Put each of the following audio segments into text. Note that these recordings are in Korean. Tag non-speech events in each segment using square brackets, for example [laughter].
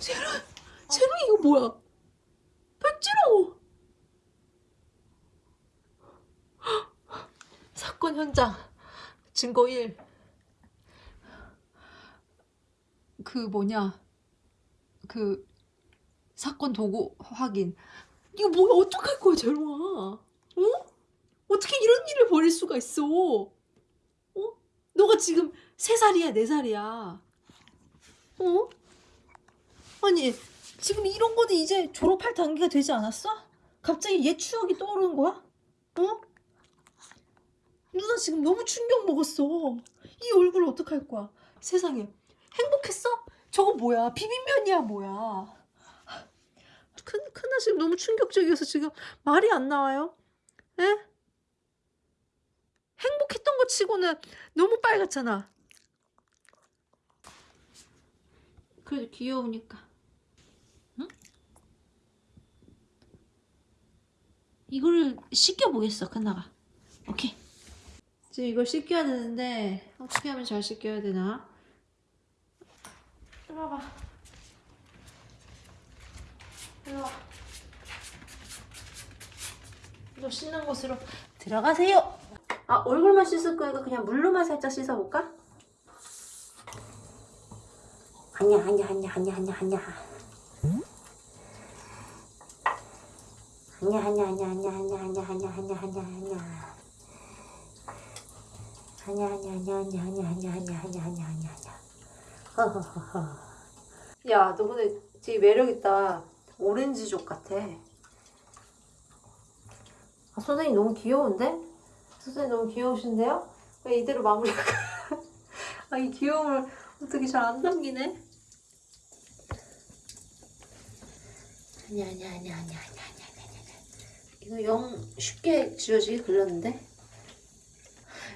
쟤는 쟤는 이거 뭐야? 백지로 사건 현장 증거 1. 그 뭐냐 그 사건 도구 확인 이거 뭐야 어떡할 거야 재롱아 어? 어떻게 이런 일을 벌일 수가 있어 어? 너가 지금 세살이야네살이야 어? 아니 지금 이런 거는 이제 졸업할 단계가 되지 않았어? 갑자기 옛 추억이 떠오르는 거야? 어? 누나 지금 너무 충격 먹었어 이 얼굴 어떡할 거야 세상에 행복했어? 저거 뭐야 비빔면이야 뭐야 큰, 큰나 지금 너무 충격적이어서 지금 말이 안 나와요 에? 행복했던 거 치고는 너무 빨갛잖아 그래도 귀여우니까 이거를 씻겨보겠어 큰나가 오케이 지금 이걸 씻겨야 되는데 어떻게 하면 잘 씻겨야 되나 이리 와봐 이리 와. 너 씻는 곳으로 들어가세요. 아 얼굴만 씻을 거니까 그냥 물로만 살짝 씻어볼까? 아니야 아니야 아니야 아니야 아니야 아니야 아니 아니야 너 근데 되게 매력있다. 오렌지족 같아. 아, 선생님 너무 귀여운데? 선생님 너무 귀여우신데요? 왜 이대로 마무리할까? 아, 이 귀여움을 어떻게 잘 안 담기네? 아니, 아니, 아니, 아니, 아니, 아니. 이거 영 쉽게 지워지게 그렸는데?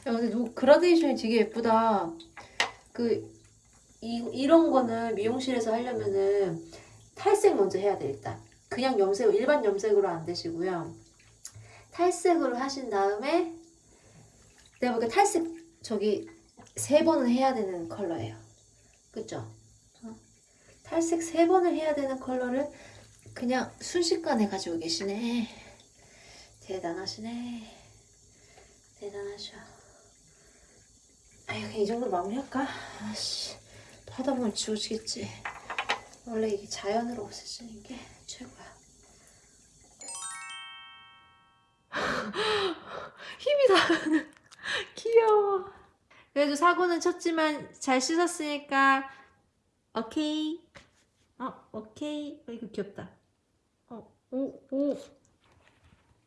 야, 근데 너 그라데이션이 되게 예쁘다. 그, 이, 이런 거는 미용실에서 하려면은 탈색 먼저 해야 돼, 일단. 그냥 염색, 일반 염색으로 안 되시고요. 탈색으로 하신 다음에 내가 보기에 탈색 저기 세 번은 해야 되는 컬러예요. 그쵸? 어? 탈색 세 번을 해야 되는 컬러를 그냥 순식간에 가지고 계시네. 대단하시네. 대단하셔. 아유, 그냥 이 정도로 마무리할까? 아씨, 하다 보면 지워지겠지. 원래 이게 자연으로 없애지는 게 최고야. [laughs] 힘이 다 [laughs] 귀여워. 그래도 사고는 쳤지만 잘 씻었으니까 오케이. 어 오케이. 어, 이거 귀엽다. 어, 오, 오.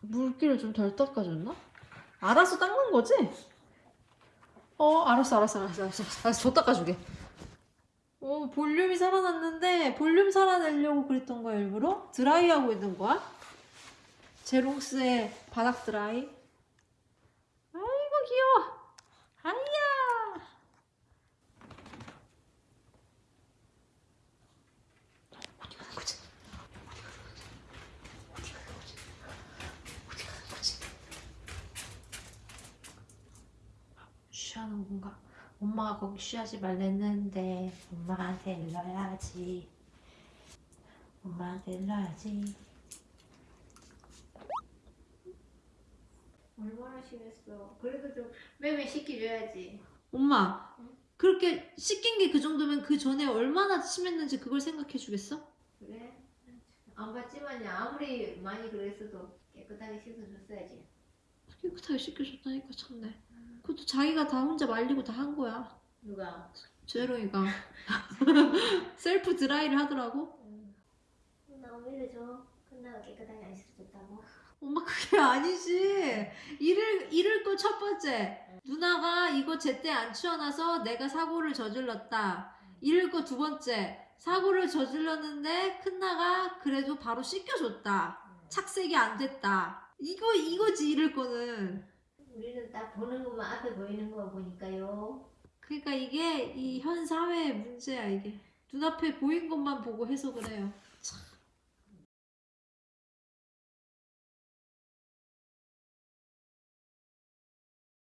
물기를 좀 덜 닦아줬나? 알아서 닦는 거지? 어, 알았어, 알았어, 알았어, 알았어. 알았어, 더 닦아주게. 어, 볼륨이 살아났는데 볼륨 살아내려고 그랬던 거야 일부러? 드라이하고 있는 거야? 제롱스의 바닥 드라이. 아이고 귀여워. 아이야. 어디 가는 거지? 어디 가는 거지? 어디 가는 거지? 쉬하는 건가? 엄마가 거기 쉬하지 말랬는데 엄마한테 일러야지. 엄마한테 일러야지. 얼마나 심했어. 그래도 좀 매매 시켜줘야지. 엄마, 그렇게 씻긴 게그 정도면 그 전에 얼마나 심했는지 그걸 생각해 주겠어? 그래? 안 봤지만 아무리 많이 그랬어도 깨끗하게 씻어줬어야지. 깨끗하게 씻겨줬다니까 참네. 그것도 자기가 다 혼자 말리고 다 한 거야. 누가? 재롱이가 [laughs] 셀프 드라이를 하더라고. 나 오히려 줘. 끝나가 깨끗하게 안 씻어줬다고. 엄마 그게 아니지. 잃을 잃을 거첫 번째. 누나가 이거 제때 안 치워놔서 내가 사고를 저질렀다. 잃을 거두 번째. 사고를 저질렀는데 큰나가 그래도 바로 씻겨줬다. 착색이 안 됐다. 이거 이거지 잃을 거는. 우리는 딱 보는 것만 앞에 보이는 거 보니까요. 그러니까 이게 이 현 사회의 문제야 이게. 눈앞에 보인 것만 보고 해석을 해요.